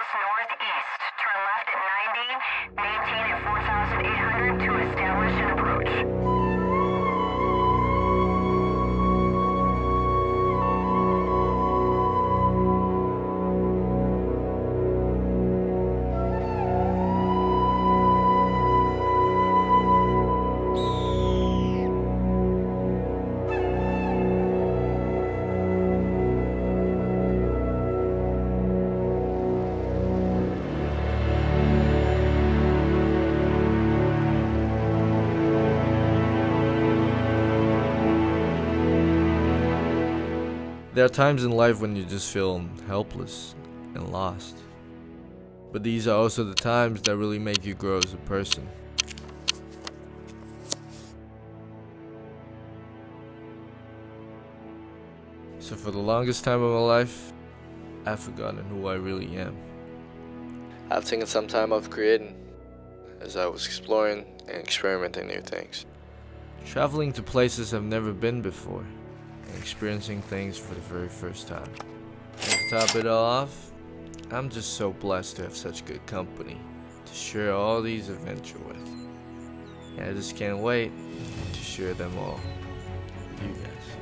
miles northeast. Turn left at 90. There are times in life when you just feel helpless and lost. But these are also the times that really make you grow as a person. So for the longest time of my life, I've forgotten who I really am. I've taken some time off creating as I was exploring and experimenting new things. Traveling to places I've never been before experiencing things for the very first time. And to top it all off, I'm just so blessed to have such good company to share all these adventures with. And I just can't wait to share them all with you guys.